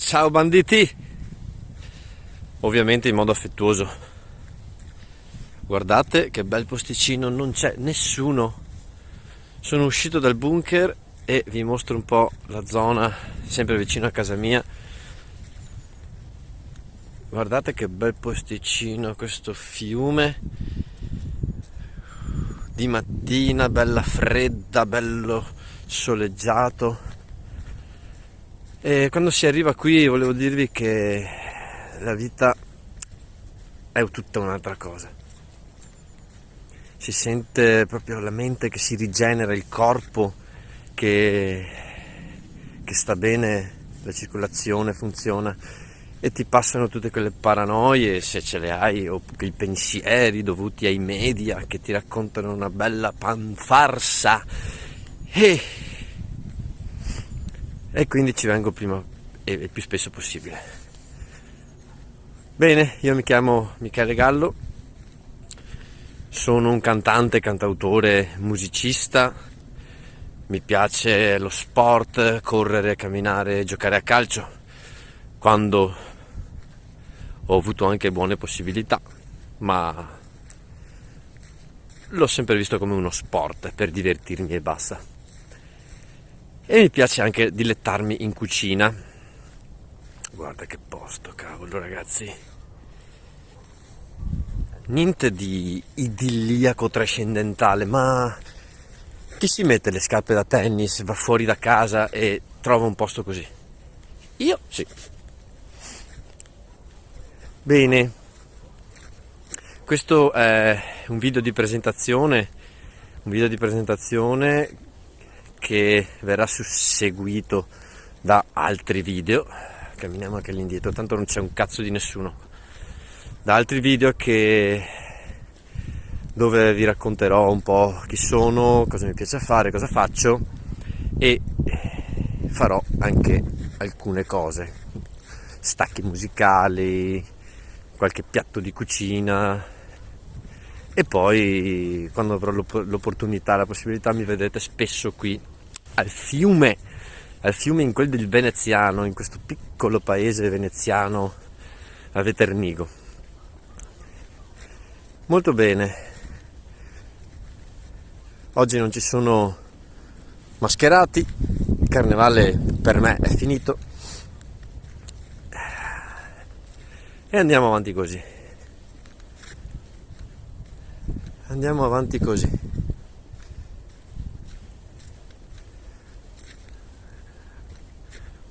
Ciao banditi! Ovviamente in modo affettuoso. Guardate che bel posticino, non c'è nessuno. Sono uscito dal bunker e vi mostro un po' la zona, sempre vicino a casa mia. Guardate che bel posticino, questo fiume. Di mattina, bella fredda, bello soleggiato e quando si arriva qui volevo dirvi che la vita è tutta un'altra cosa. Si sente proprio la mente che si rigenera, il corpo che, che sta bene, la circolazione funziona e ti passano tutte quelle paranoie, se ce le hai, o quei pensieri dovuti ai media che ti raccontano una bella panfarsa. E e quindi ci vengo prima e il più spesso possibile. Bene, io mi chiamo Michele Gallo, sono un cantante, cantautore, musicista, mi piace lo sport, correre, camminare, giocare a calcio, quando ho avuto anche buone possibilità, ma l'ho sempre visto come uno sport per divertirmi e basta e mi piace anche dilettarmi in cucina. Guarda che posto, cavolo ragazzi. Niente di idilliaco trascendentale, ma chi si mette le scarpe da tennis, va fuori da casa e trova un posto così? Io sì. Bene, questo è un video di presentazione, un video di presentazione che verrà susseguito da altri video. Camminiamo anche all'indietro tanto non c'è un cazzo di nessuno. Da altri video che dove vi racconterò un po' chi sono cosa mi piace fare cosa faccio e farò anche alcune cose. Stacchi musicali qualche piatto di cucina. E poi quando avrò l'opportunità, la possibilità mi vedrete spesso qui al fiume, al fiume in quel del Veneziano, in questo piccolo paese veneziano a Veternigo. Molto bene, oggi non ci sono mascherati, il carnevale per me è finito e andiamo avanti così. andiamo avanti così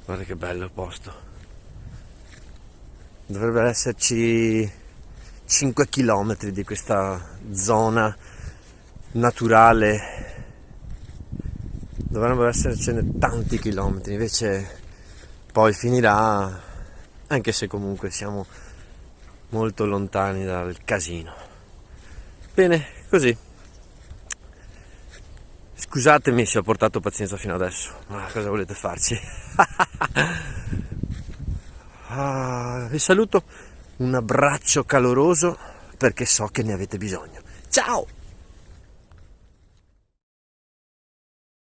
guarda che bello posto. Dovrebbero esserci 5 km di questa zona naturale. Dovrebbero essercene tanti chilometri invece poi finirà anche se comunque siamo molto lontani dal casino. Bene, così. Scusatemi se ho portato pazienza fino adesso, ma cosa volete farci? ah, vi saluto, un abbraccio caloroso perché so che ne avete bisogno. Ciao!